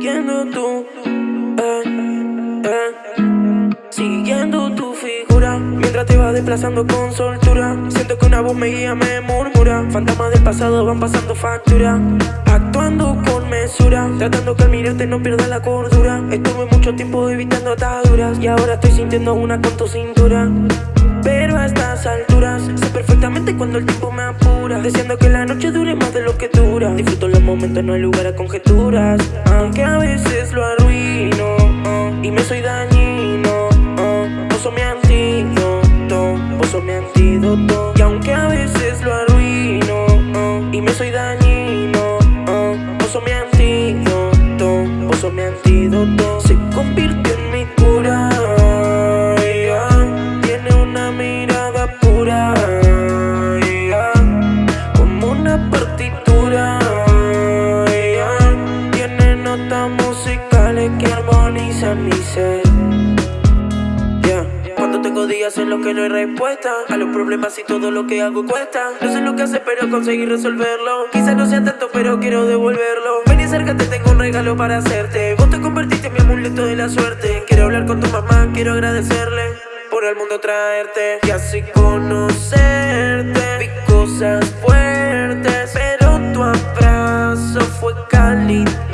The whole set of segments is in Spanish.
Siguiendo tú, eh, eh, siguiendo tu figura. Mientras te vas desplazando con soltura Siento que una voz me guía, me murmura. Fantasmas del pasado van pasando factura Actuando con mesura. Tratando que al mirarte no pierda la cordura. Estuve mucho tiempo evitando ataduras Y ahora estoy sintiendo una con tu cintura. Pero a estas alturas Sé perfectamente cuando el tiempo me apura. Deseando que la noche No hay lugar a conjeturas Aunque a veces lo arruino oh, Y me soy dañino oh, Vos sos mi antídoto Vos sos mi antídoto Y aunque a veces lo arruino oh, Y me soy dañino oh, Vos sos mi antídoto Vos sos mi antídoto Se convirtió mi ser. Cuando tengo días en los que no hay respuesta A los problemas y todo lo que hago cuesta. No sé lo que hacer pero conseguí resolverlo. Quizás no sea tanto pero quiero devolverlo. Ven y acércate, tengo un regalo para hacerte. Vos te convertiste en mi amuleto de la suerte. Quiero hablar con tu mamá, quiero agradecerle por el mundo traerte y así conocerte. Vi cosas fuertes, pero tu abrazo fue cálido.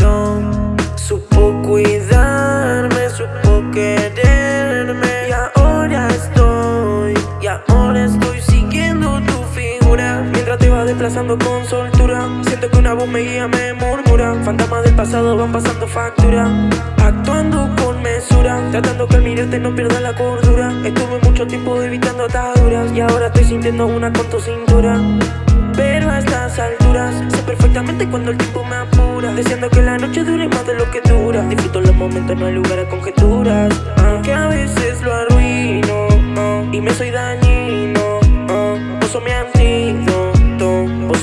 Desplazando con soltura, siento que una voz me guía, me murmura. Fantasmas del pasado van pasando factura. Actuando con mesura Tratando que al mirarte no pierda la cordura. Estuve mucho tiempo evitando ataduras Y ahora estoy sintiendo una con tu cintura. Pero a estas alturas Sé perfectamente cuando el tiempo me apura. Deseando que la noche dure más de lo que dura. Disfruto los momentos, no hay lugar a conjeturas. Aunque a veces lo arruino Y me soy dañino. Oh, sos mi antídoto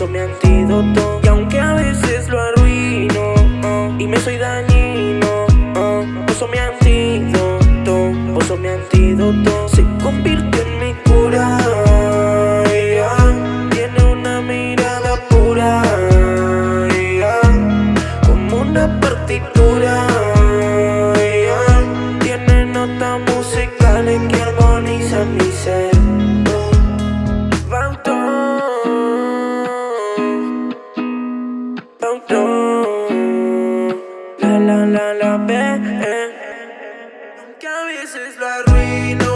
mi antídoto Y aunque a veces lo arruino oh, Y me soy dañino oh, mi antídoto Vos mi antídoto Se convirtió en mi cura. Tiene una mirada pura. Como una partitura yeah. Tiene notas musicales que que a veces lo arruino.